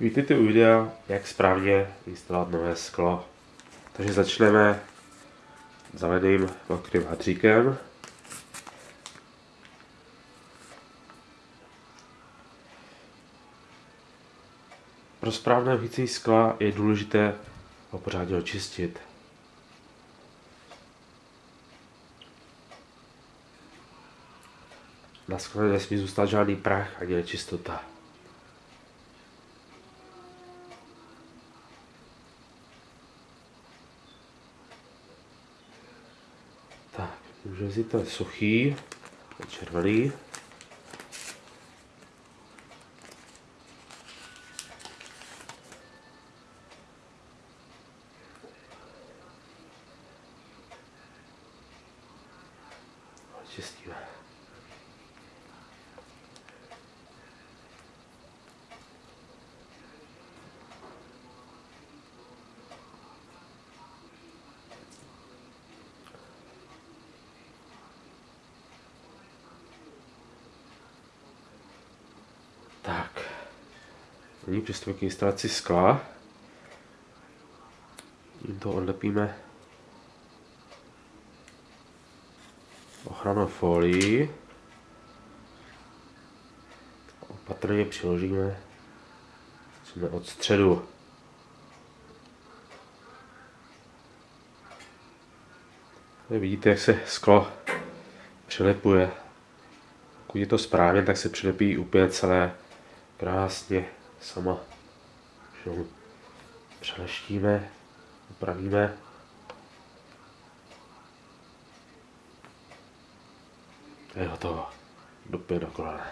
Vítejte u videa, jak správně instalovat nové sklo. Takže začneme zavedným mokrým hadříkem. Pro správné vhycení skla je důležité ho pořádně očistit. Na skle nesmí zůstat žádný prach ani nečistota. Ten suchý, červený. Čistíme. Tak, nyní přistoupíme k instalaci skla. Tímto odlepíme ochranou folii. Opatrně přiložíme jsme od středu. Tady vidíte, jak se sklo přilepuje. Pokud je to správně, tak se přilepí úplně celé krásně sama. Přeleštíme, upravíme. Je hotovo. Do pět do kolene.